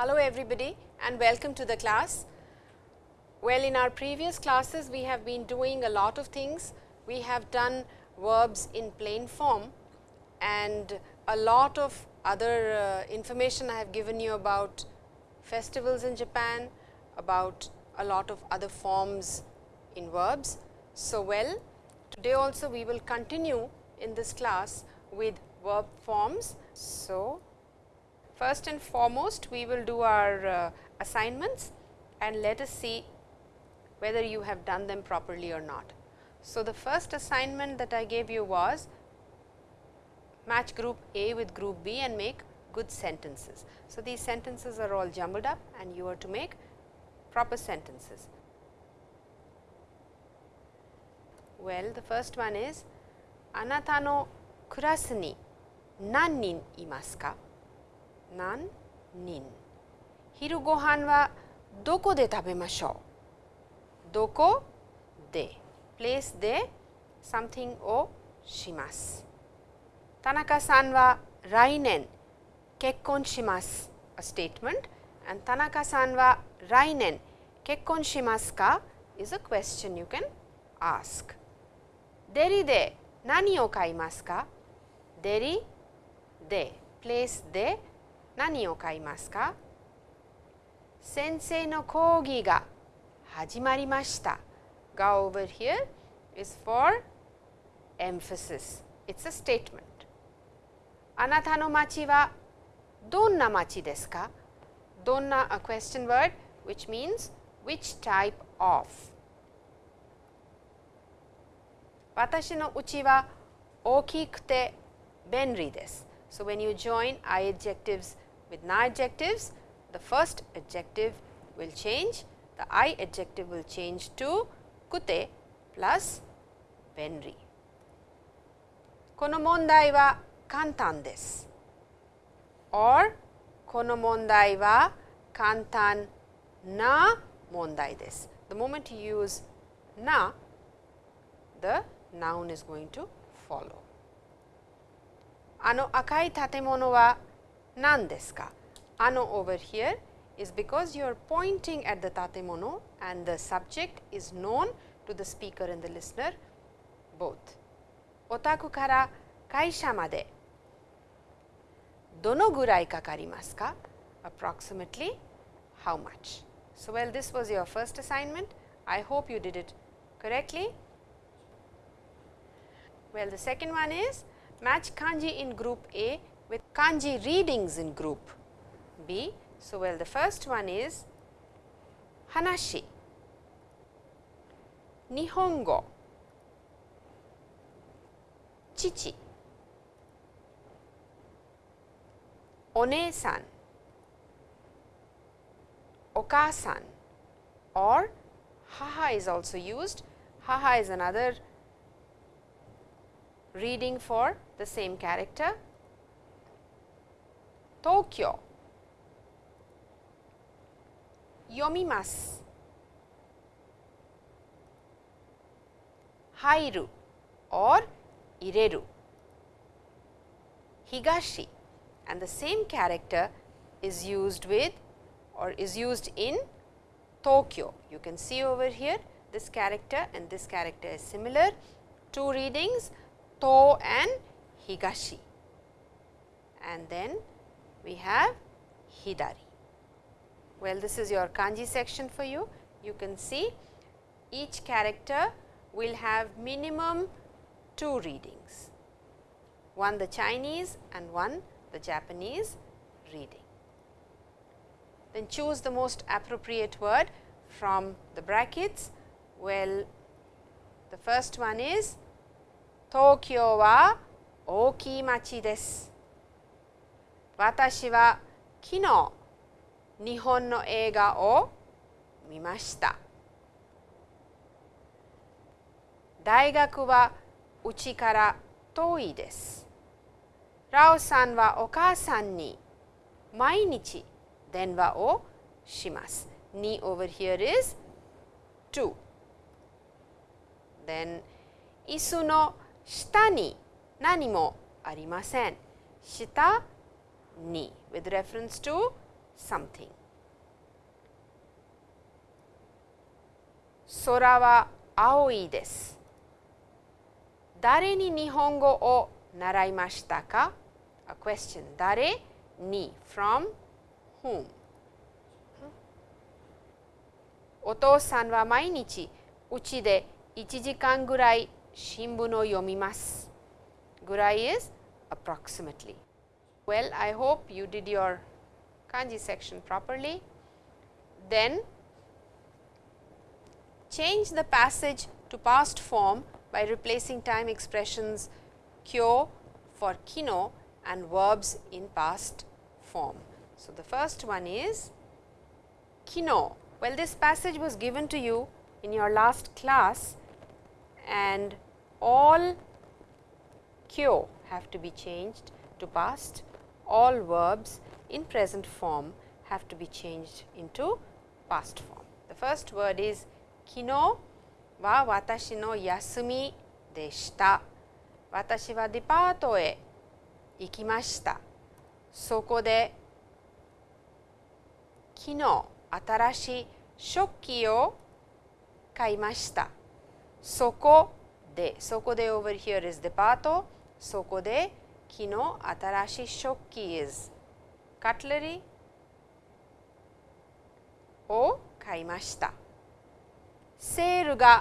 Hello everybody and welcome to the class. Well, in our previous classes we have been doing a lot of things. We have done verbs in plain form and a lot of other uh, information I have given you about festivals in Japan, about a lot of other forms in verbs. So, well today also we will continue in this class with verb forms. So, First and foremost, we will do our uh, assignments and let us see whether you have done them properly or not. So, the first assignment that I gave you was match group A with group B and make good sentences. So, these sentences are all jumbled up and you are to make proper sentences. Well, the first one is Anata no kurasuni nannin imasu ka? 何？人昼ご飯はどこで食べましょう？どこ？で。place で something をします。田中さんは来年。結婚します。A statement and 田中さんは来年。結婚しますか？is a question you can ask. デリで何を買いますか？デリで。place で何を買いますか先生の講義が始まりました Go over here is for emphasis. It's a statement. あなたの町はどんな町ですかどんな a question word which means which type of 私のうちは大きくて便利です。So, when you join I adjectives with na adjectives, the first adjective will change, the I adjective will change to kute plus 便利。この問題は簡単です。or この問題は簡単な問題です。The moment you use na, the noun is going to follow. あの赤い建物は 何ですかあの over here is because you are pointing at the tatemono and the subject is known to the speaker and the listener both. お宅から会社までどのぐらいかかりますか approximately how much. So, well this was your first assignment. I hope you did it correctly. Well, the second one is match kanji in group A with kanji readings in group B. So, well the first one is hanashi, nihongo, chichi, one-san, okasan or haha is also used. Haha is another reading for the same character. Tokyo, yomimasu, hairu or ireru, higashi. And the same character is used with or is used in Tokyo. You can see over here this character and this character is similar. Two readings To and Higashi. And then we have Hidari. Well, this is your kanji section for you. You can see each character will have minimum two readings, one the Chinese and one the Japanese reading. Then choose the most appropriate word from the brackets. Well, the first one is Tokyo wa Okimachi desu. 私は昨日日本の映画を見ました。大学はうちから遠いです。ラオさんはお母さんに毎日電話をします。に over here is to. Then 椅子の下に何もありません。下 に with reference to something. 空は青いです。誰に日本語を習いましたか ?A question 誰に from whom お父さんは毎日うちで1時間ぐらい新聞を読みます。ぐらい is approximately. Well, I hope you did your kanji section properly. Then change the passage to past form by replacing time expressions kyo for kino and verbs in past form. So, the first one is kino. Well, this passage was given to you in your last class and all kyo have to be changed to past, all verbs in present form have to be changed into past form. The first word is kino は私の休みでした。私はデパートへ行きました。そこで昨日新しい食器を買いました。そこで、そこで over here is デパート。そこで kino atarashi shokki is cutlery o kaimashita. Sale ga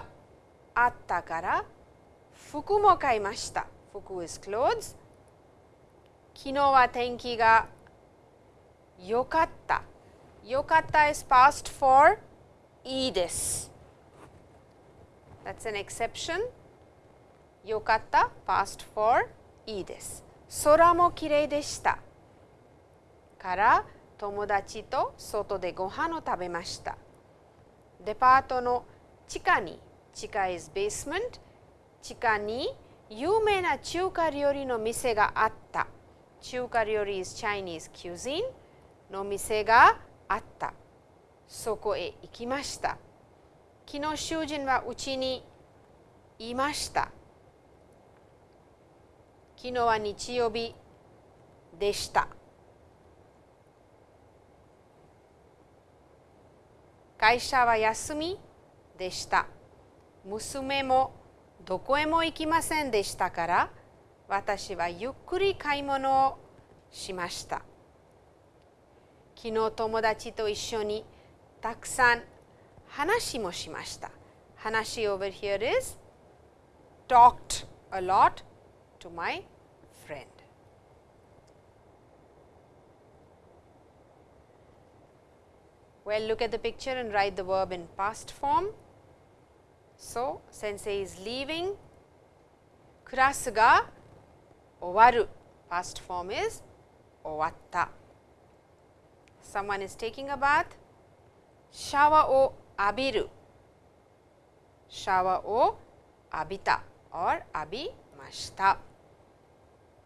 atta kara fuku mo kaimashita. Fuku is clothes. Kino wa tenki ga yokatta. Yokatta is past for e desu. That's an exception. Yokatta past for e desu. 空もきれいでした。から友達と外でご飯を食べました。デパートの地下に、地下 is basement、地下に有名な中華料理の店があった。中華料理 is Chinese cuisine の店があった。そこへ行きました。昨日主人はうちにいました。昨日は日曜日でした。会社は休みでした。娘もどこへも行きませんでしたから私はゆっくり買い物をしました。昨日友達と一緒にたくさん話もしました。話 over here is talked a lot to my friend. Well, look at the picture and write the verb in past form. So, sensei is leaving. Kurasu ga owaru. Past form is owatta. Someone is taking a bath. Shawa o abiru. Shawa o abita or abimashita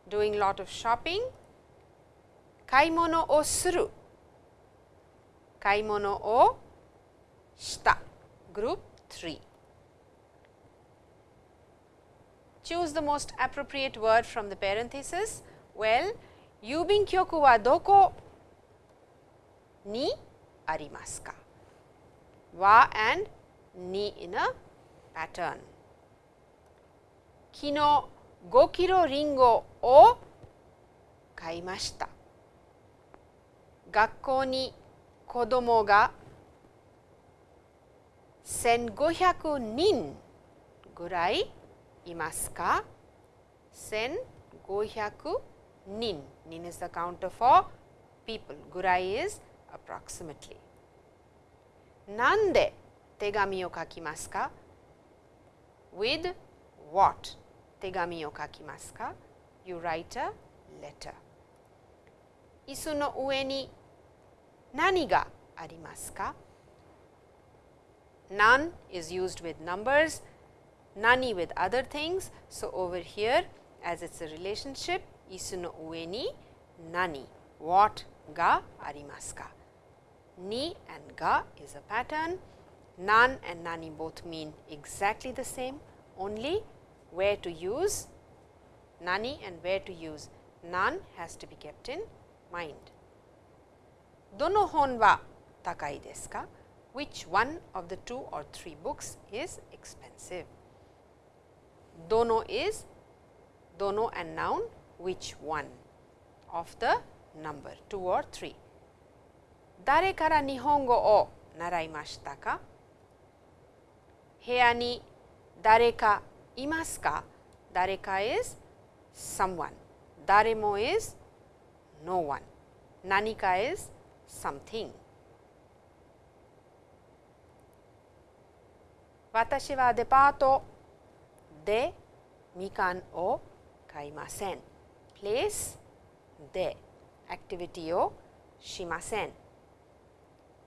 doing lot of shopping. Kaimono o suru. Kaimono o shita. Group 3. Choose the most appropriate word from the parenthesis. Well, Yubin kyoku wa doko ni arimasu ka? Wa and ni in a pattern. Kino 5キロリンゴを買いました。学校に子供が1500人ぐらいいますか ?1500 人。人 is the counter for people. ぐらい is approximately. なんで手紙を書きますか ?with what Tegami o kakimasu ka? You write a letter. Isu no ue ni nani ga arimasu ka? Is used with numbers, nani with other things. So, over here as it is a relationship, isu no ue ni nani, what ga arimasu ka? Ni and ga is a pattern. Nan and nani both mean exactly the same, only where to use nani and where to use nan has to be kept in mind. dono hon wa takai desu ka? Which one of the two or three books is expensive? Dono is dono and noun which one of the number 2 or 3. Dare kara nihongo o naraimashita ka? Heya ni dare ka imasu ka? Dare ka is someone. Daremo is no one. Nani ka is something. Watashi wa depato de mikan o kaimasen. Place de activity o shimasen.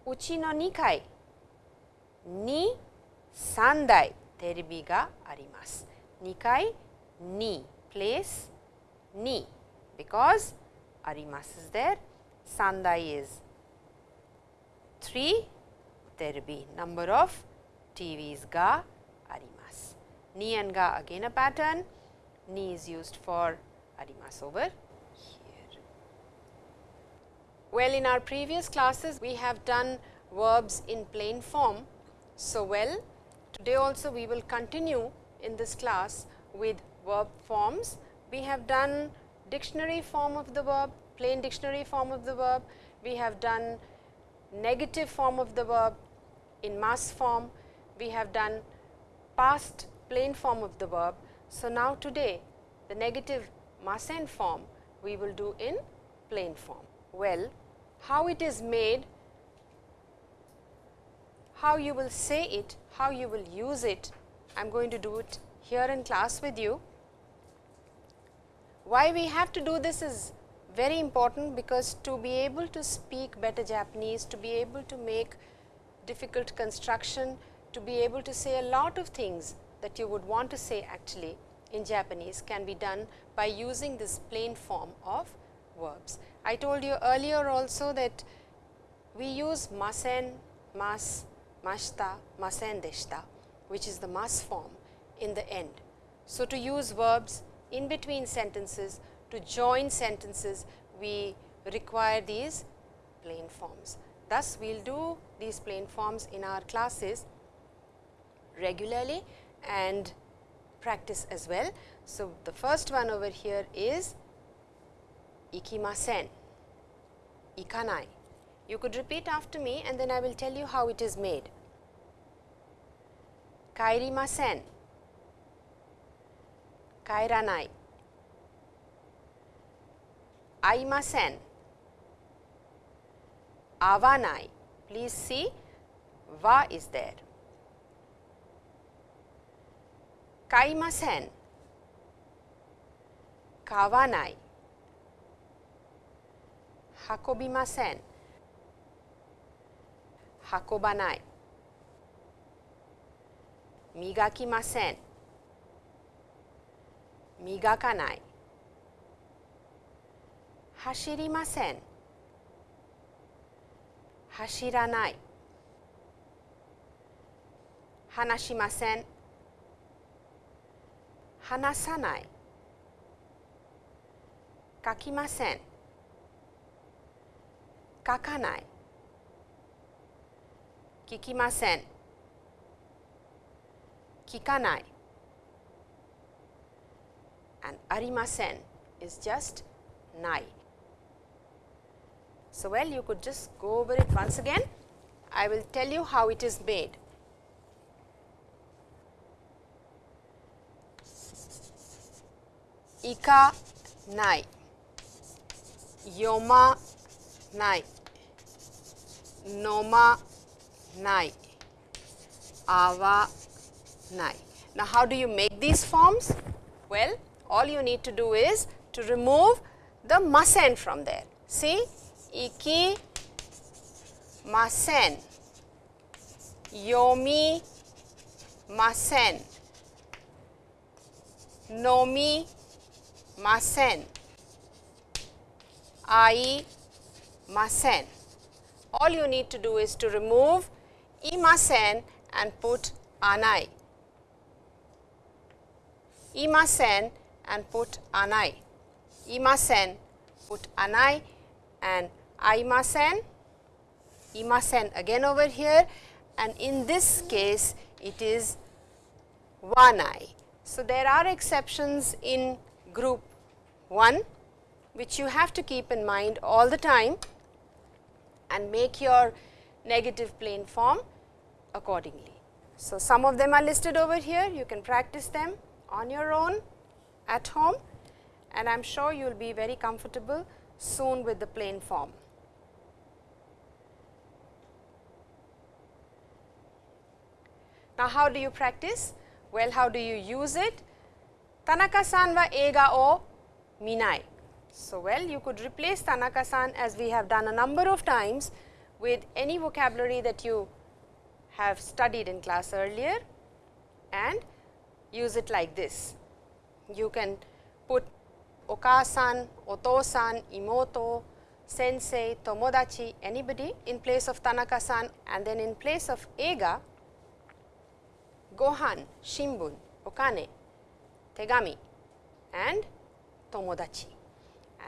Uchi no nikai ni sandai terebi ga arimasu. Nikai ni place ni because arimasu is there. Sandai is 3 terebi number of TVs ga arimasu. Ni and ga again a pattern, ni is used for arimasu over here. Well, in our previous classes, we have done verbs in plain form. So, well, today also we will continue in this class with verb forms. We have done dictionary form of the verb, plain dictionary form of the verb. We have done negative form of the verb in mass form. We have done past plain form of the verb. So, now today the negative Masen form we will do in plain form. Well, how it is made, how you will say it, how you will use it, I am going to do it here in class with you. Why we have to do this is very important because to be able to speak better Japanese, to be able to make difficult construction, to be able to say a lot of things that you would want to say actually in Japanese can be done by using this plain form of verbs. I told you earlier also that we use masen, mas, mashita, masen deshita which is the mas form in the end. So, to use verbs in between sentences to join sentences we require these plain forms. Thus, we will do these plain forms in our classes regularly and practice as well. So, the first one over here is ikimasen, ikanai. You could repeat after me and then I will tell you how it is made. 帰りません。帰らない。会いません。会わない。Please see は is there. 買いません。買わない。運びません。運ばない。磨きません。磨かない。走りません。走らない。話しません。話さない。書きません。書かない。聞きません。Kikanai and arimasen is just nai. So, well you could just go over it once again. I will tell you how it is made. Ika nai, yoma nai, noma nai, awa nai. Now, how do you make these forms? Well, all you need to do is to remove the masen from there. See, iki masen, yomi masen, nomi masen, ai masen. All you need to do is to remove imasen and put anai. Imasen and put anai. Imasen put anai and aimasen imasen again over here and in this case it is wanai. So, there are exceptions in group 1 which you have to keep in mind all the time and make your negative plain form accordingly. So, some of them are listed over here you can practice them on your own at home and I am sure you will be very comfortable soon with the plain form. Now, how do you practice? Well, how do you use it? Tanaka-san wa eiga o minai. So, well you could replace Tanaka-san as we have done a number of times with any vocabulary that you have studied in class earlier and use it like this. You can put oka-san, oto-san, imoto, sensei, tomodachi, anybody in place of Tanaka-san and then in place of eiga gohan, shimbun, okane, tegami and tomodachi.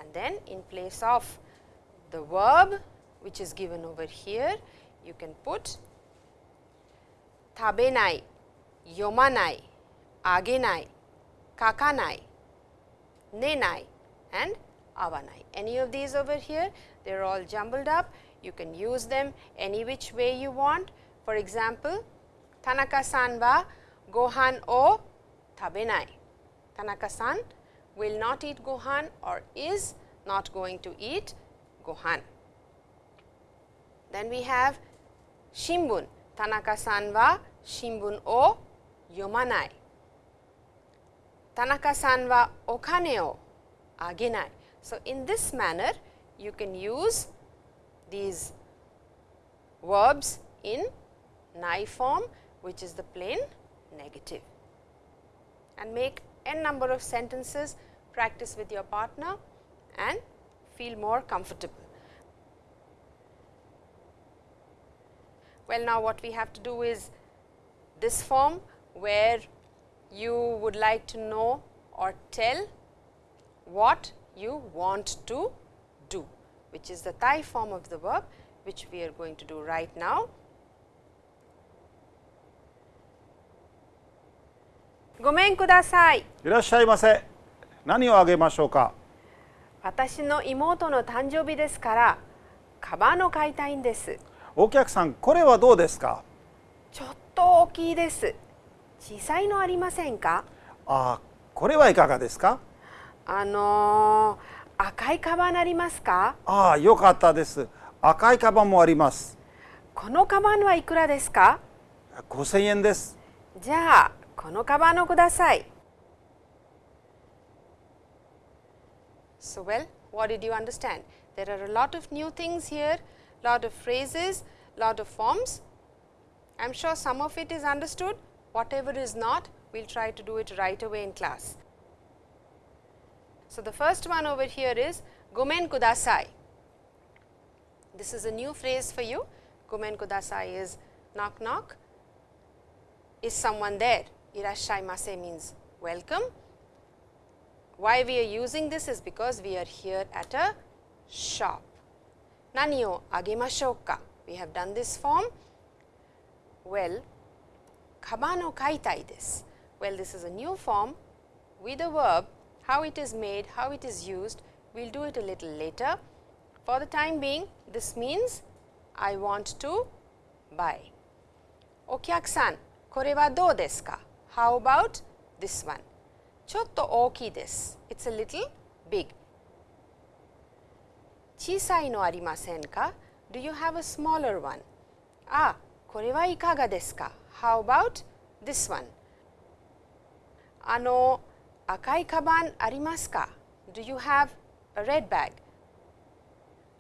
And then in place of the verb which is given over here, you can put tabenai, yomanai, agenai, kakanai, nenai and awanai. Any of these over here, they are all jumbled up. You can use them any which way you want. For example, Tanaka-san wa gohan o tabenai. Tanaka-san will not eat gohan or is not going to eat gohan. Then we have shimbun. Tanaka-san wa shimbun o yomanai. Tanaka-san wa okane agenai. So, in this manner you can use these verbs in nai form which is the plain negative and make n number of sentences practice with your partner and feel more comfortable. Well, now what we have to do is this form where you would like to know or tell what you want to do, which is the Thai form of the verb, which we are going to do right now. ごめんください。いらっしゃいませ。何をあげましょうか。私の妹の誕生日ですから、カバンを買いたいんです。お客さん、これはどうですか。ちょっと大きいです。小さいのありませんか。あ、これはいかがですか。あのー、赤いカバンありますか。ああ、よかったです。赤いカバンもあります。このカバンはいくらですか。5000円です。じゃあ、このカバンをください。So well, what did you understand? There are a lot of new things here, lot of phrases, lot of forms. I am sure some of it is understood, whatever is not, we will try to do it right away in class. So, the first one over here is gomen kudasai. This is a new phrase for you. Gomen kudasai is knock knock. Is someone there? Irashaimase means welcome. Why we are using this is because we are here at a shop. Nani o agemashou ka? We have done this form. Well, Kabano kaitai? Well, this is a new form with a verb, how it is made, how it is used, we will do it a little later. For the time being, this means I want to buy. Okyaku-san, kore wa dou desu ka? How about this one? Chotto oki desu. It's a little big. Chisai no arimasen ka? Do you have a smaller one? Ah, kore wa ikaga desu ka? How about this one? あの、赤いカバンありますか Do you have a red bag?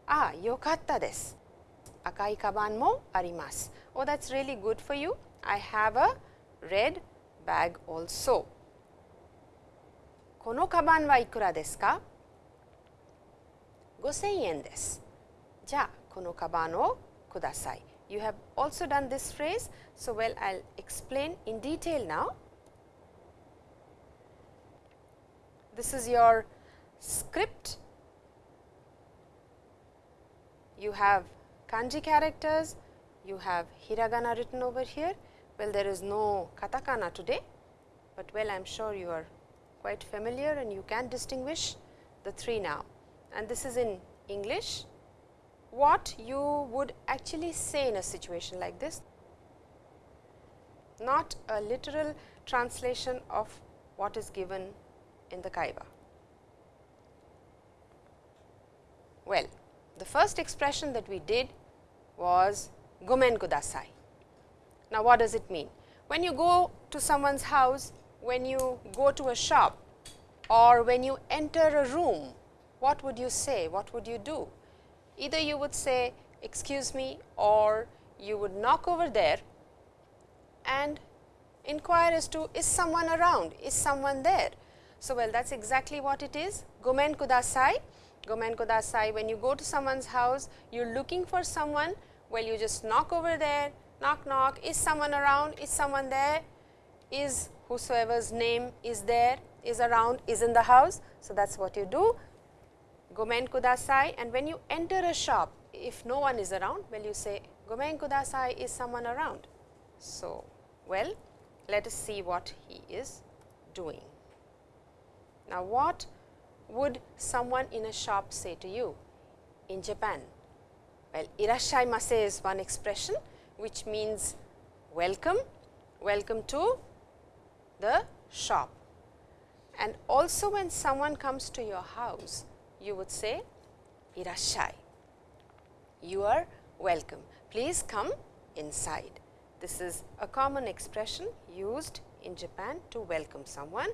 ああ、よかったです。赤いカバンもあります。Oh, that's really good for you. I have a red bag also. このカバンはいくらですか ?5000 円です。じゃあ、このカバンをください。You have also done this phrase, so well I'll explain in detail now. This is your script. You have kanji characters, you have hiragana written over here. Well, there is no katakana today, but well I am sure you are quite familiar and you can distinguish the three now and this is in English. What you would actually say in a situation like this, not a literal translation of what is given in the kaiwa. Well, the first expression that we did was gomen kudasai. Now, what does it mean? When you go to someone's house, when you go to a shop or when you enter a room, what would you say? What would you do? Either you would say, excuse me or you would knock over there and inquire as to is someone around, is someone there. So, well that is exactly what it is, gomen kudasai. Gomen kudasai, when you go to someone's house, you are looking for someone, well you just knock over there, knock knock, is someone around, is someone there, is whosoever's name is there, is around, is in the house. So, that is what you do, gomen kudasai and when you enter a shop, if no one is around, well you say gomen kudasai, is someone around. So, well let us see what he is doing. Now, what would someone in a shop say to you in Japan? Well, irashaimase is one expression which means welcome, welcome to the shop. And also when someone comes to your house, you would say irashai, you are welcome, please come inside. This is a common expression used in Japan to welcome someone.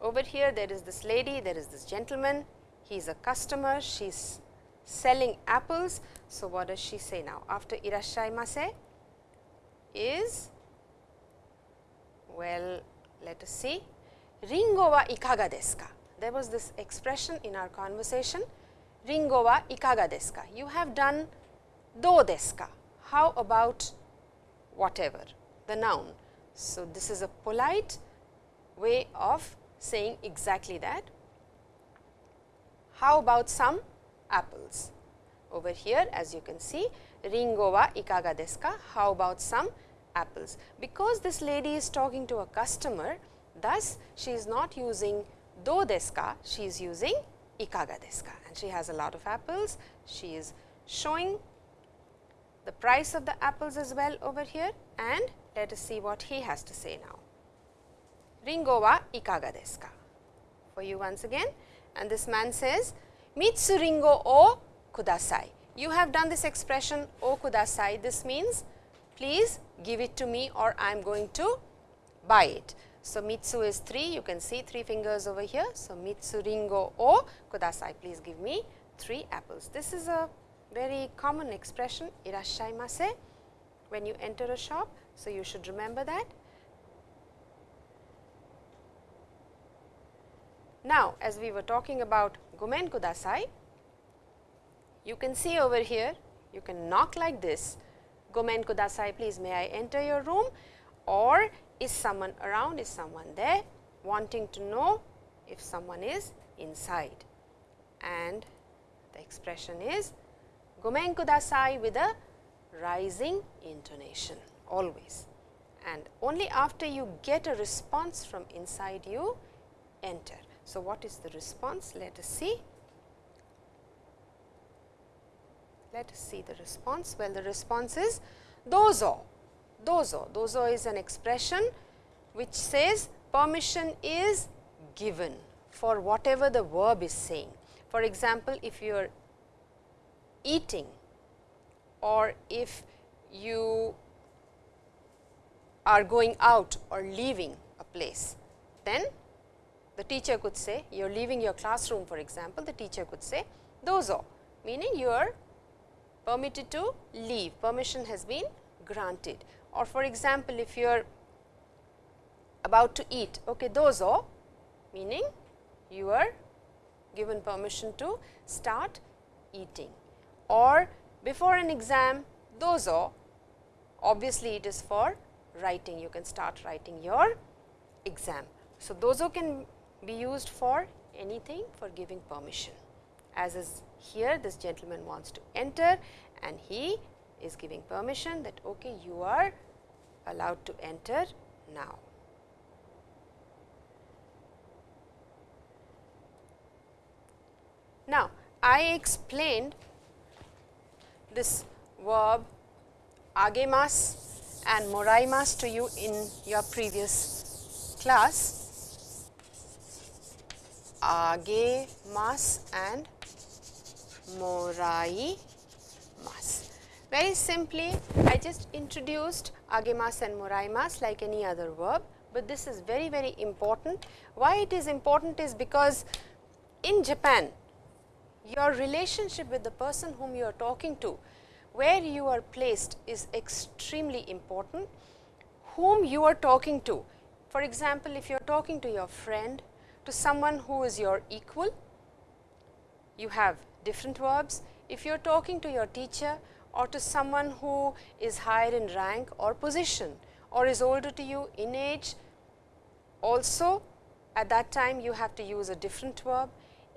Over here there is this lady, there is this gentleman, he is a customer, she is selling apples. So, what does she say now? After irashaimase is, well, let us see, ringo wa ikaga desu ka? There was this expression in our conversation, ringo wa ikaga desu ka? You have done do desu ka? How about whatever, the noun. So, this is a polite way of saying exactly that. How about some apples? Over here as you can see, ringo wa ikaga desu ka? How about some apples? Because this lady is talking to a customer, thus she is not using do desu ka, she is using ikaga desu ka and she has a lot of apples. She is showing the price of the apples as well over here and let us see what he has to say now. Ringo wa ikaga desu ka? For you once again and this man says Mitsu ringo o kudasai. You have done this expression o kudasai. This means please give it to me or I am going to buy it. So, Mitsu is 3, you can see 3 fingers over here. So, Mitsu ringo o kudasai, please give me 3 apples. This is a very common expression irashaimase when you enter a shop. So, you should remember that. Now, as we were talking about gomen kudasai, you can see over here, you can knock like this, gomen kudasai please may I enter your room or is someone around, is someone there wanting to know if someone is inside and the expression is gomen kudasai with a rising intonation always and only after you get a response from inside you enter. So, what is the response? Let us see. Let us see the response. Well, the response is dozo, dozo. Dozo is an expression which says permission is given for whatever the verb is saying. For example, if you are eating or if you are going out or leaving a place, then the teacher could say you are leaving your classroom for example, the teacher could say dozo meaning you are permitted to leave, permission has been granted or for example, if you are about to eat okay, dozo meaning you are given permission to start eating. Or before an exam dozo obviously it is for writing. You can start writing your exam. So, dozo can be used for anything for giving permission. As is here this gentleman wants to enter and he is giving permission that okay you are allowed to enter now. Now, I explained this verb agemas and moraimas to you in your previous class. Agemas and moraimas. Very simply, I just introduced agemas and moraimas like any other verb, but this is very very important. Why it is important is because in Japan your relationship with the person whom you are talking to, where you are placed is extremely important, whom you are talking to. For example, if you are talking to your friend, to someone who is your equal, you have different verbs. If you are talking to your teacher or to someone who is higher in rank or position or is older to you in age, also at that time you have to use a different verb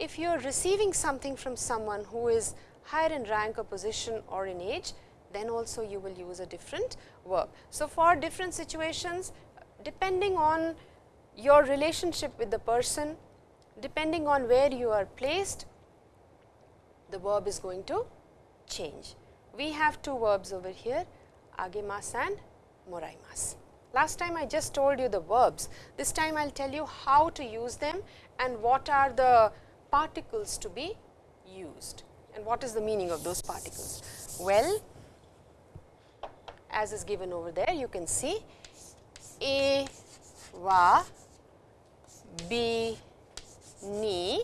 if you are receiving something from someone who is higher in rank or position or in age, then also you will use a different verb. So, for different situations depending on your relationship with the person, depending on where you are placed, the verb is going to change. We have two verbs over here agemas and moraimas. Last time I just told you the verbs, this time I will tell you how to use them and what are the particles to be used and what is the meaning of those particles? Well, as is given over there you can see A va B ni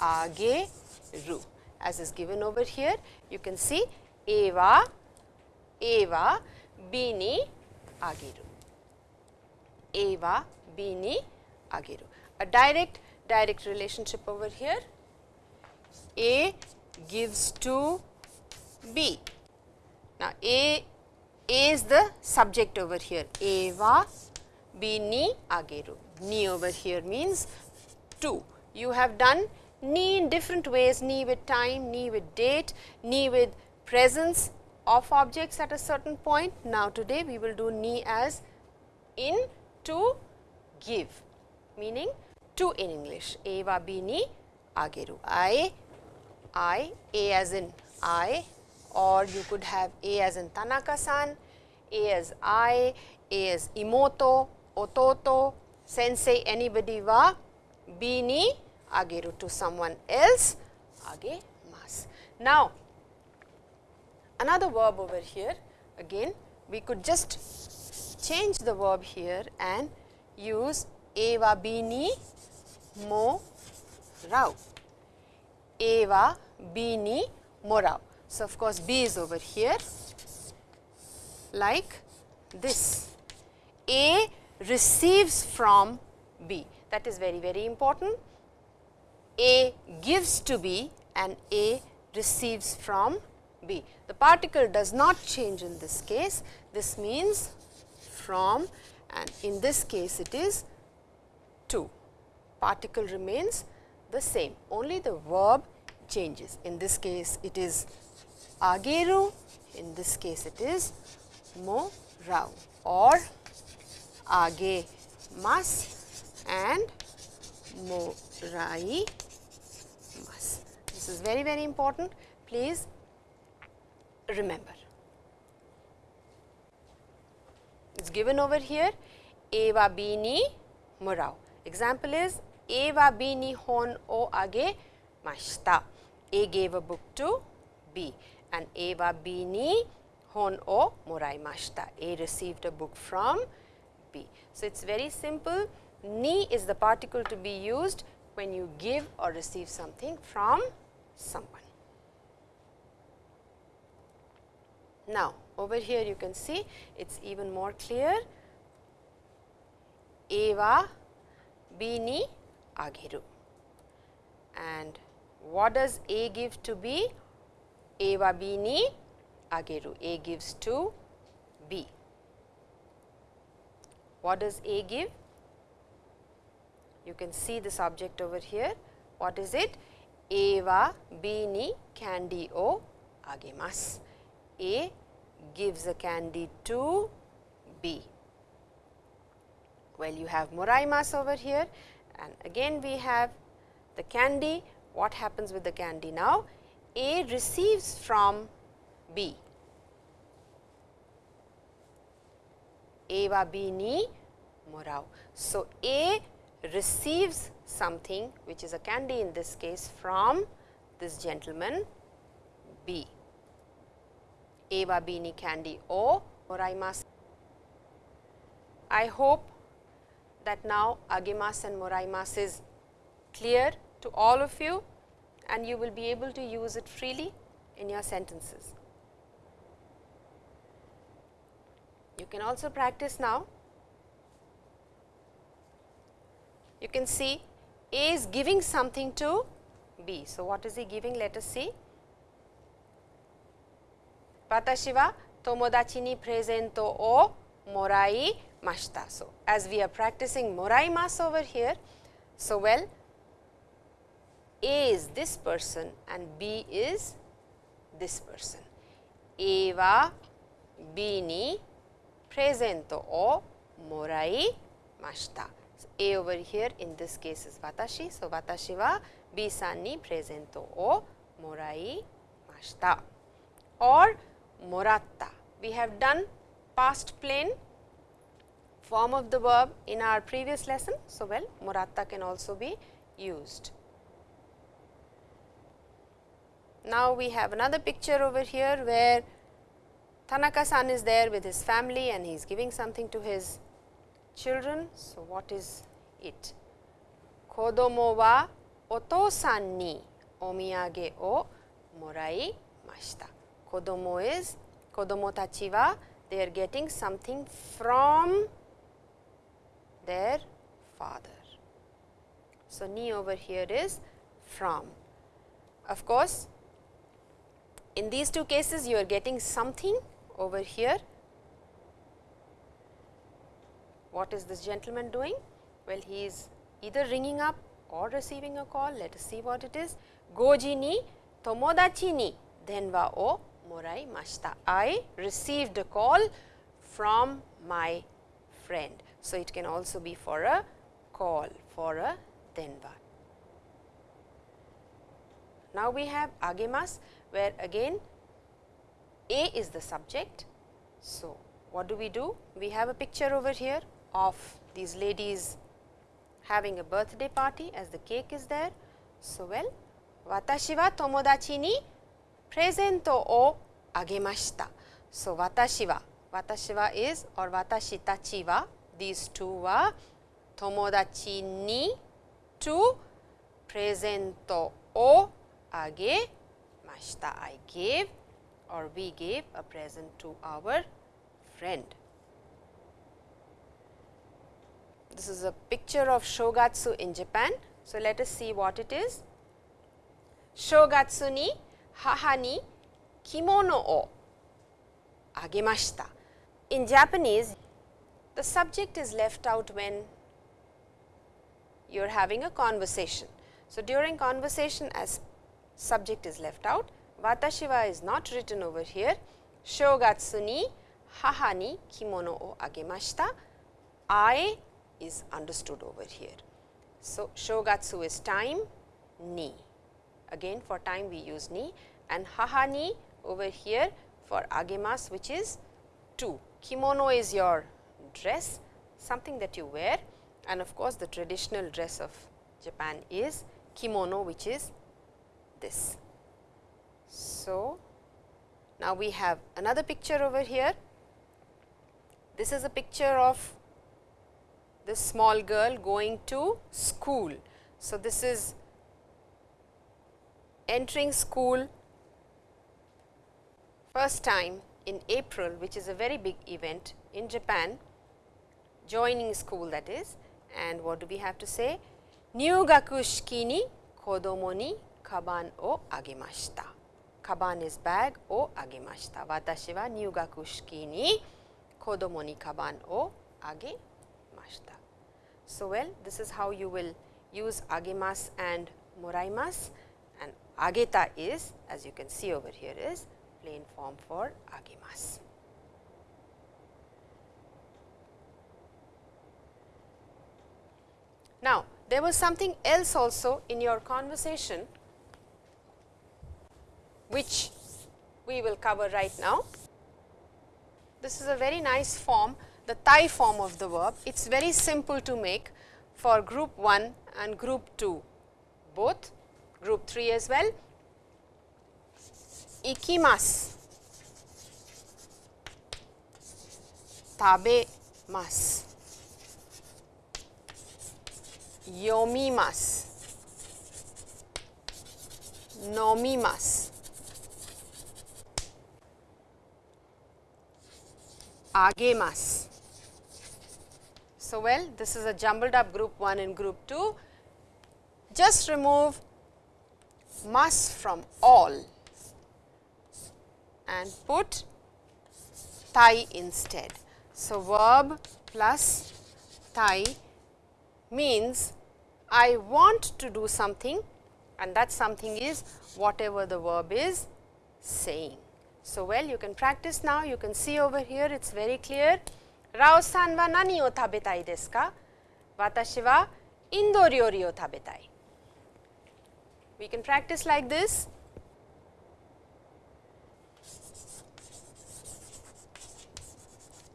age ru as is given over here you can see Eva Eva Bini Agiru Eva Bini Agiru a direct direct relationship over here. A gives to B. Now, A, A is the subject over here. Eva B ni ageru. Ni over here means 2. You have done ni in different ways, ni with time, ni with date, ni with presence of objects at a certain point. Now, today we will do ni as in to give, meaning to in English. Eva bini ageru. I, I, A as in I or you could have A as in Tanaka-san, A as I, A as imoto, ototo, sensei, anybody wa, bini ageru to someone else, mas. Now, another verb over here again we could just change the verb here and use eva bini mo rau. Eva bini morau. So, of course, B is over here like this. A receives from B that is very very important. A gives to B and A receives from B. The particle does not change in this case. This means from and in this case it is to particle remains the same, only the verb changes. In this case, it is ageru, in this case, it is mo rau or age mas and mo rai mas. This is very, very important. Please remember. It is given over here eva bini morau. Example is a wa B ni hon o age mashita. A gave a book to B and A wa B ni hon o moraimashita. A received a book from B. So, it is very simple. Ni is the particle to be used when you give or receive something from someone. Now, over here you can see it is even more clear. Eva Bini agiru. And what does A give to B? A wa B ni agiru. A gives to B. What does A give? You can see this object over here. What is it? A は B に candy をあげます。A gives a candy to B. Well, you have moraimas over here and again we have the candy. What happens with the candy now? A receives from B. A は B にもらう。So, A receives something which is a candy in this case from this gentleman B. Eva Beanie Candy O or I hope that now Agemas and Moraimas is clear to all of you and you will be able to use it freely in your sentences. You can also practice now you can see A is giving something to B. So, what is he giving? Let us see. Watashi wa tomodachi ni presento o morai mashita. So, as we are practicing morai mas over here, so well A is this person and B is this person. A wa B ni presento o morai mashita. トをもらいました。So, A over here in this case is 私。So, 私は B さんにプレゼントをもらいました。or もらった。We have done past plain form of the verb in our previous lesson. So, well moratta can also be used. Now, we have another picture over here where Tanaka san is there with his family and he is giving something to his children. So, what is it? Kodomo wa otosan ni omiyage o morai. Kodomo is they are getting something from their father. So, ni over here is from. Of course, in these two cases you are getting something over here. What is this gentleman doing? Well, he is either ringing up or receiving a call. Let us see what it is. Goji ni tomodachi ni denwa o morai mashita. I received a call from my friend. So, it can also be for a call for a denwa. Now, we have agemas where again A is the subject. So, what do we do? We have a picture over here of these ladies having a birthday party as the cake is there. So, well, watashi wa tomodachi ni presento o agemashita. So, watashi wa, watashi wa is or watashi tachi wa these two were tomodachi ni to presento o agemashita. I gave or we gave a present to our friend. This is a picture of shogatsu in Japan. So, let us see what it is. Shogatsu ni haha ni kimono o agemashita. In Japanese, the subject is left out when you are having a conversation. So, during conversation as subject is left out, watashi wa is not written over here, shogatsu ni haha ni kimono o agemashita, I is understood over here. So, shogatsu is time, ni. Again for time we use ni and haha ni over here for agemas which is 2. Kimono is your dress, something that you wear and of course, the traditional dress of Japan is kimono which is this. So, now we have another picture over here. This is a picture of this small girl going to school. So, this is entering school first time in April which is a very big event in Japan joining school that is and what do we have to say 入学式に子供にカバンをあげました。カバン is bag をあげました。私は入学式に子供にカバンをあげ so, well this is how you will use agemas and moraimas and ageta is as you can see over here is plain form for agemas. Now, there was something else also in your conversation which we will cover right now. This is a very nice form the tai form of the verb. It is very simple to make for group 1 and group 2 both, group 3 as well. Ikimasu, tabemasu, yomimasu, nomimasu. agemasu. So, well this is a jumbled up group 1 and group 2. Just remove masu from all and put tai instead. So, verb plus tai means I want to do something and that something is whatever the verb is saying. So, well you can practice now, you can see over here it is very clear. Rao san wa nani o tabetai desu ka? Watashi wa Indo ryori o tabetai. We can practice like this.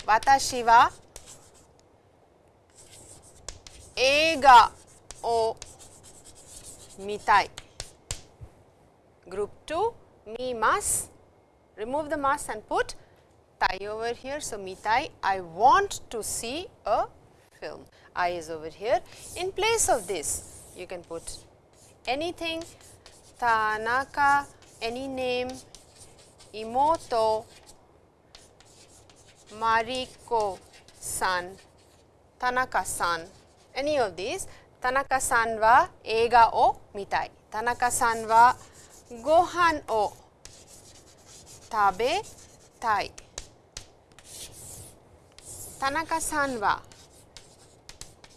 Watashi wa eiga o mitai. Group 2, me must remove the masu and put tai over here. So, mitai, I want to see a film. I is over here. In place of this, you can put anything, Tanaka, any name, Imoto, Mariko san, Tanaka san, any of these. Tanaka san wa eiga o mitai. Tanaka san wa gohan o tabetai. 田中さんは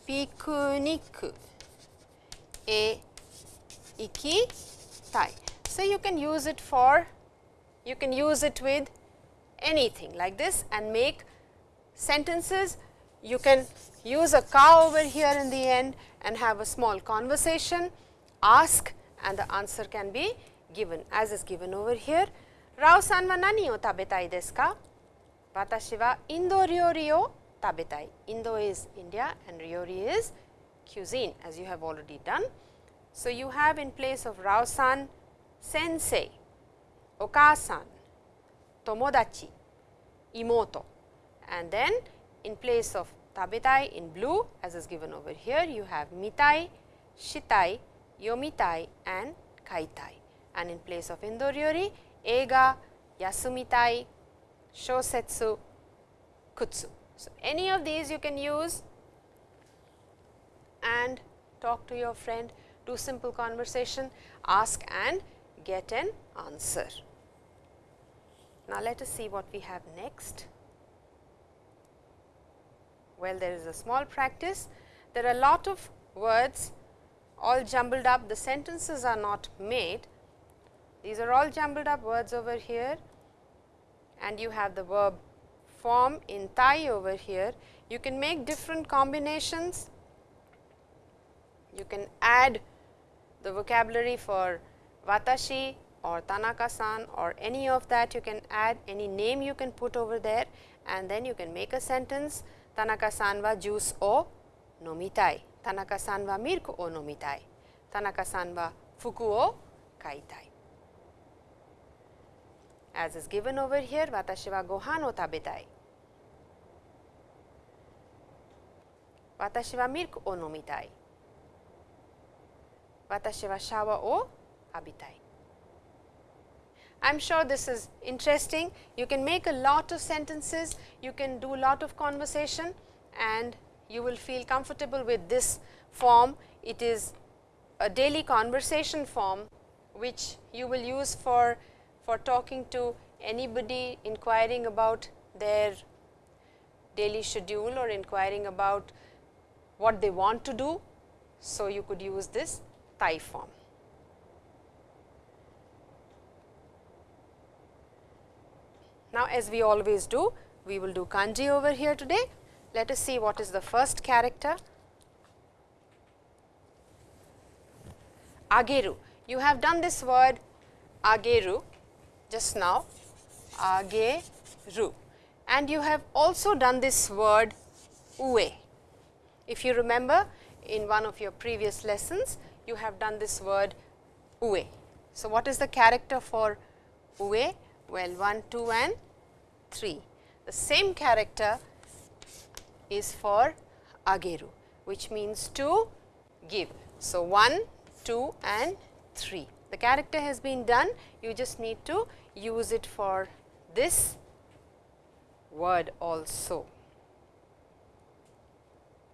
ピクニックへ行きたい So you can use it for you can use it with anything like this and make sentences you can use a cow over here in the end and have a small conversation ask and the answer can be given as is given over here ラオさんは何を食べたいですか私はインド料理を Tabetai. Indo is India and Ryori is cuisine as you have already done. So, you have in place of Rao-san, Sensei, Okasan, Tomodachi, Imoto and then in place of Tabetai in blue as is given over here, you have Mitai, Shitai, Yomitai and Kaitai and in place of Indo Ryori, Eiga, Yasumitai, Shosetsu, Kutsu. So, any of these you can use and talk to your friend, do simple conversation, ask and get an answer. Now, let us see what we have next. Well, there is a small practice. There are a lot of words all jumbled up, the sentences are not made, these are all jumbled up words over here and you have the verb form in tai over here. You can make different combinations. You can add the vocabulary for watashi or tanaka-san or any of that you can add any name you can put over there and then you can make a sentence Tanaka-san wa juice o nomitai, Tanaka-san wa milk o nomitai, Tanaka-san wa fuku o kaitai as is given over here watashi wa gohan o tabetai. Watashi wa milk o nomitai. Watashi wa shower o abitai. I am sure this is interesting. You can make a lot of sentences, you can do a lot of conversation and you will feel comfortable with this form. It is a daily conversation form which you will use for for talking to anybody inquiring about their daily schedule or inquiring about what they want to do. So, you could use this tai form. Now, as we always do, we will do kanji over here today. Let us see what is the first character. Ageru. You have done this word ageru just now, ageru and you have also done this word ue. If you remember in one of your previous lessons, you have done this word ue. So, what is the character for ue? Well, 1, 2 and 3. The same character is for ageru, which means to give. So, 1, 2 and 3. The character has been done, you just need to use it for this word also.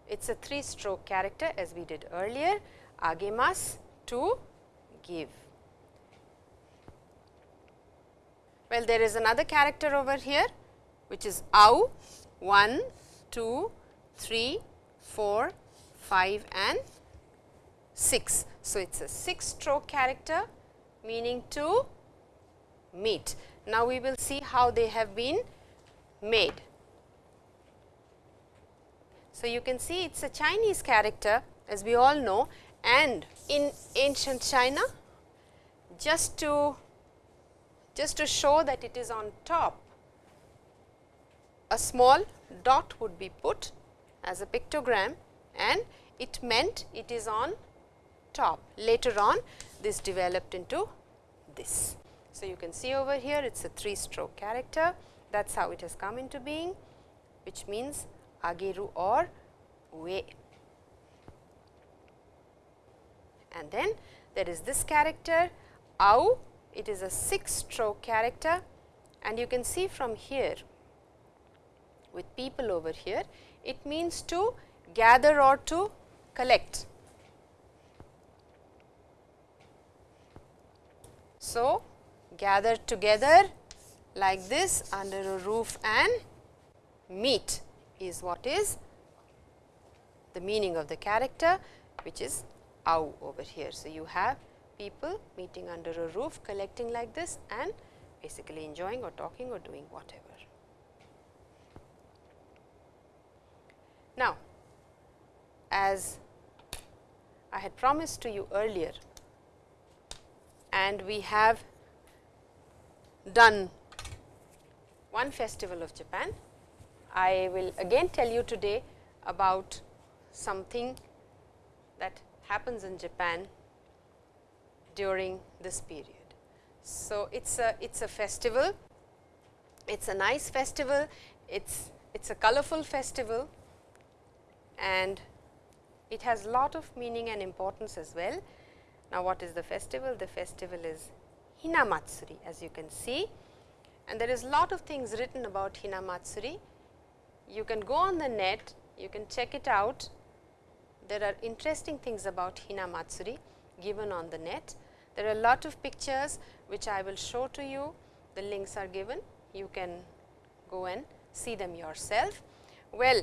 It is a 3 stroke character as we did earlier, agemas to give. Well, there is another character over here which is au 1, 2, 3, 4, 5 and 6. So, it is a 6 stroke character meaning to meet. Now, we will see how they have been made. So, you can see it is a Chinese character as we all know and in ancient China just to just to show that it is on top a small dot would be put as a pictogram and it meant it is on top. Later on this developed into this. So, you can see over here it is a 3 stroke character that is how it has come into being which means ageru or ue. And then there is this character au, it is a 6 stroke character and you can see from here with people over here, it means to gather or to collect. So, gather together like this under a roof and meet is what is the meaning of the character which is au over here. So, you have people meeting under a roof collecting like this and basically enjoying or talking or doing whatever. Now, as I had promised to you earlier and we have done one festival of Japan. I will again tell you today about something that happens in Japan during this period. So, it is a it is a festival, it is a nice festival, it is it is a colorful festival and it has lot of meaning and importance as well. Now, what is the festival? The festival is Hinamatsuri as you can see and there is lot of things written about Hinamatsuri. You can go on the net, you can check it out. There are interesting things about Hinamatsuri given on the net. There are a lot of pictures which I will show to you, the links are given, you can go and see them yourself. Well,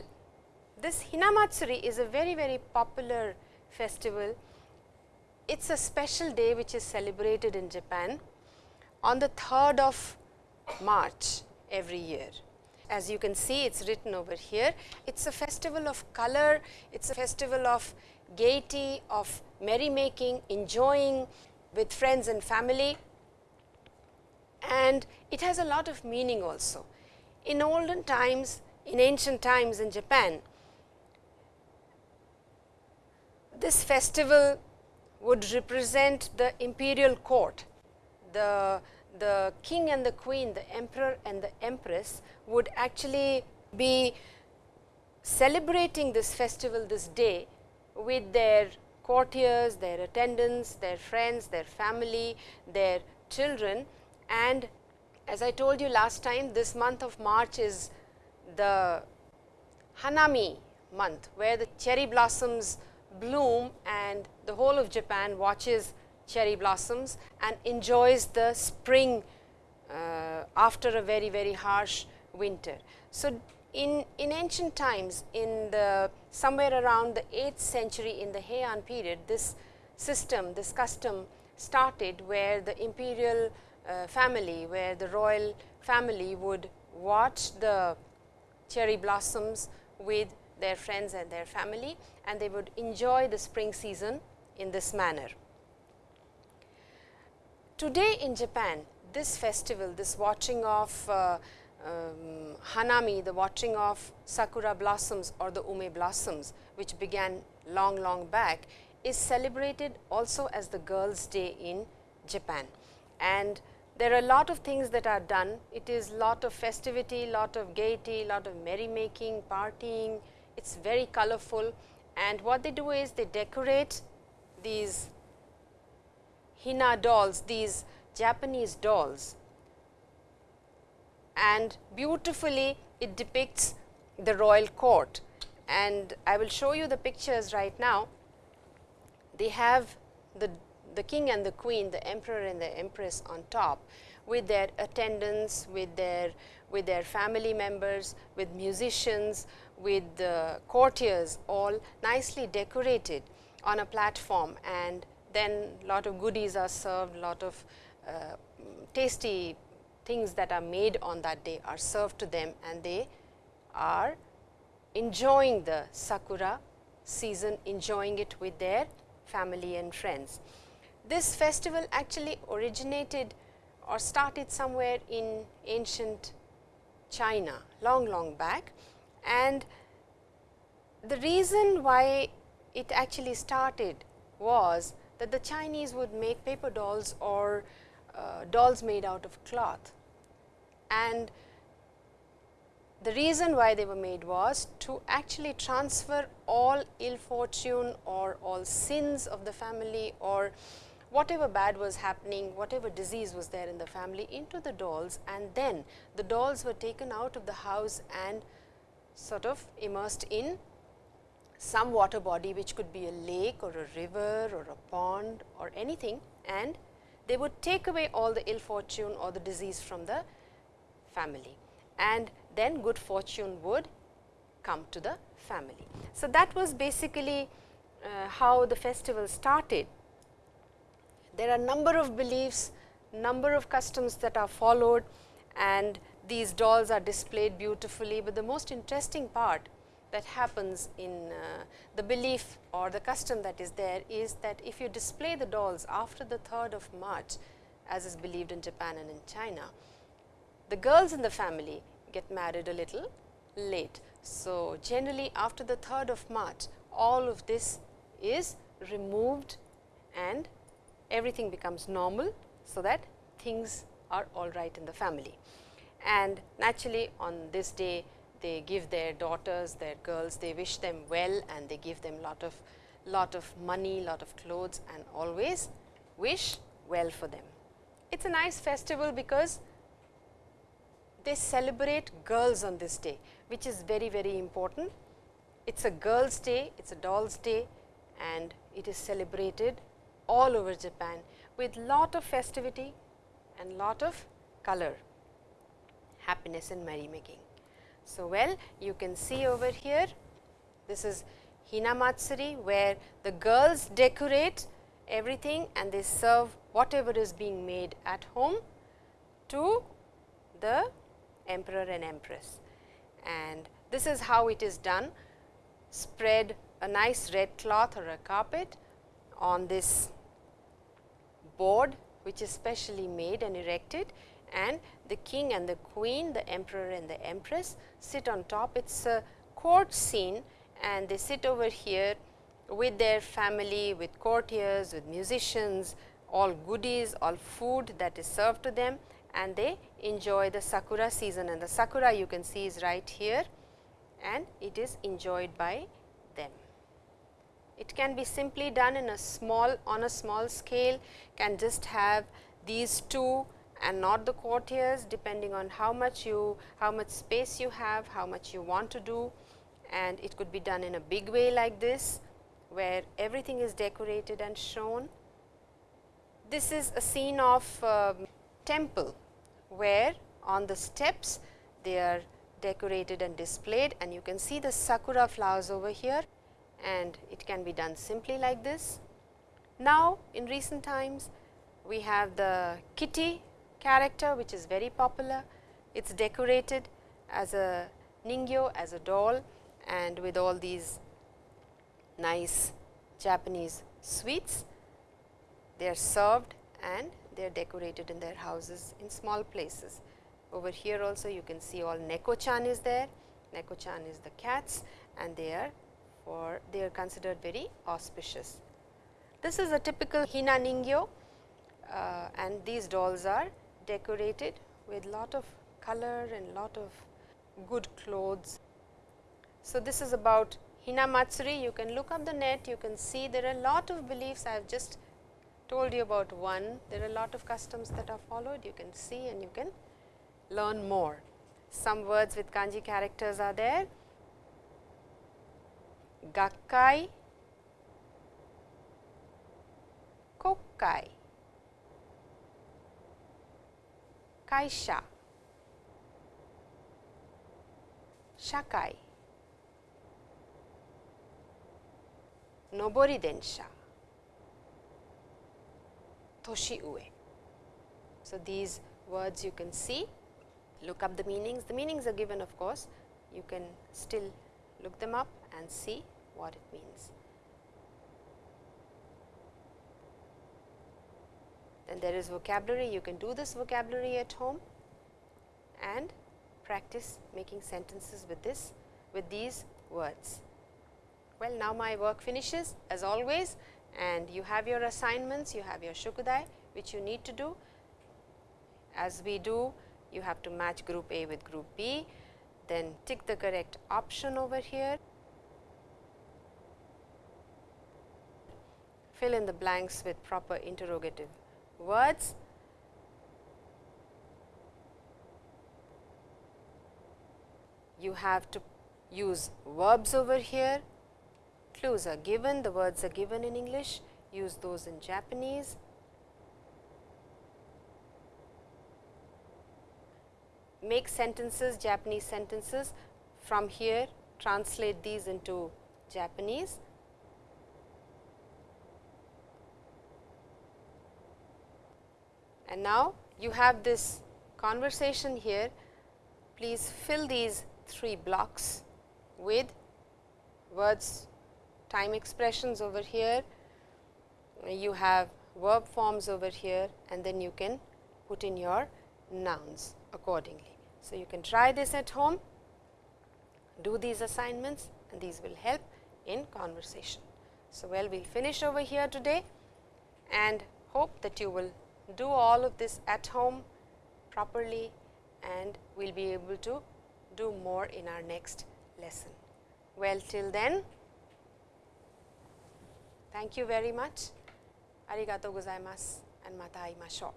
this Hinamatsuri is a very very popular festival. It is a special day which is celebrated in Japan on the 3rd of March every year. As you can see it is written over here, it is a festival of color, it is a festival of gaiety, of merrymaking, enjoying with friends and family. And it has a lot of meaning also. In olden times, in ancient times in Japan, this festival would represent the imperial court, the the king and the queen, the emperor and the empress would actually be celebrating this festival this day with their courtiers, their attendants, their friends, their family, their children. And as I told you last time this month of March is the Hanami month where the cherry blossoms bloom and the whole of Japan watches cherry blossoms and enjoys the spring uh, after a very very harsh winter. So, in, in ancient times in the somewhere around the 8th century in the Heian period this system this custom started where the imperial uh, family where the royal family would watch the cherry blossoms with their friends and their family and they would enjoy the spring season in this manner. Today in Japan, this festival, this watching of uh, um, Hanami, the watching of sakura blossoms or the ume blossoms, which began long, long back, is celebrated also as the girls' day in Japan. And there are a lot of things that are done. It is lot of festivity, lot of gaiety, lot of merrymaking, partying. It's very colorful. And what they do is they decorate these Hina dolls, these Japanese dolls and beautifully it depicts the royal court. And I will show you the pictures right now. They have the, the king and the queen, the emperor and the empress on top with their attendants, with their, with their family members, with musicians, with the courtiers all nicely decorated on a platform and then lot of goodies are served, lot of uh, tasty things that are made on that day are served to them and they are enjoying the sakura season, enjoying it with their family and friends. This festival actually originated or started somewhere in ancient China long, long back and the reason why it actually started was that the Chinese would make paper dolls or uh, dolls made out of cloth. And the reason why they were made was to actually transfer all ill fortune or all sins of the family or whatever bad was happening, whatever disease was there in the family into the dolls and then the dolls were taken out of the house and sort of immersed in some water body which could be a lake or a river or a pond or anything and they would take away all the ill fortune or the disease from the family and then good fortune would come to the family. So, that was basically uh, how the festival started. There are number of beliefs, number of customs that are followed and these dolls are displayed beautifully, but the most interesting part that happens in uh, the belief or the custom that is there is that if you display the dolls after the 3rd of March as is believed in Japan and in China, the girls in the family get married a little late. So, generally after the 3rd of March all of this is removed and everything becomes normal. So, that things are all right in the family and naturally on this day they give their daughters, their girls, they wish them well and they give them lot of lot of money, lot of clothes and always wish well for them. It is a nice festival because they celebrate girls on this day, which is very, very important. It is a girls day, it is a dolls day and it is celebrated all over Japan with lot of festivity and lot of color, happiness and merrymaking. So, well you can see over here this is Hinamatsuri where the girls decorate everything and they serve whatever is being made at home to the emperor and empress. And this is how it is done spread a nice red cloth or a carpet on this board which is specially made and erected and the king and the queen, the emperor and the empress sit on top. It is a court scene and they sit over here with their family, with courtiers, with musicians, all goodies, all food that is served to them and they enjoy the sakura season and the sakura you can see is right here and it is enjoyed by them. It can be simply done in a small on a small scale can just have these two and not the courtiers depending on how much you how much space you have, how much you want to do and it could be done in a big way like this where everything is decorated and shown. This is a scene of uh, temple where on the steps they are decorated and displayed and you can see the sakura flowers over here and it can be done simply like this. Now, in recent times we have the kitty character which is very popular. It is decorated as a ningyo, as a doll and with all these nice Japanese sweets. They are served and they are decorated in their houses in small places. Over here also you can see all neko-chan is there, neko-chan is the cats and they are for they are considered very auspicious. This is a typical hina ningyo uh, and these dolls are decorated with lot of color and lot of good clothes. So, this is about Hina Matsuri, you can look up the net, you can see there are lot of beliefs, I have just told you about one, there are lot of customs that are followed, you can see and you can learn more. Some words with kanji characters are there, gakkai, kokkai, kaisha, shakai, nobori densha, toshi ue. So, these words you can see, look up the meanings. The meanings are given of course, you can still look them up and see what it means. Then there is vocabulary, you can do this vocabulary at home and practice making sentences with this with these words. Well, now my work finishes as always and you have your assignments, you have your shukudai which you need to do. As we do, you have to match group A with group B, then tick the correct option over here. Fill in the blanks with proper interrogative words. You have to use verbs over here, clues are given, the words are given in English, use those in Japanese. Make sentences, Japanese sentences from here, translate these into Japanese. And now, you have this conversation here, please fill these three blocks with words, time expressions over here, you have verb forms over here and then you can put in your nouns accordingly. So, you can try this at home, do these assignments and these will help in conversation. So, well we will finish over here today and hope that you will do all of this at home properly and we will be able to do more in our next lesson. Well, till then, thank you very much. Arigatou gozaimasu and mata aimashou.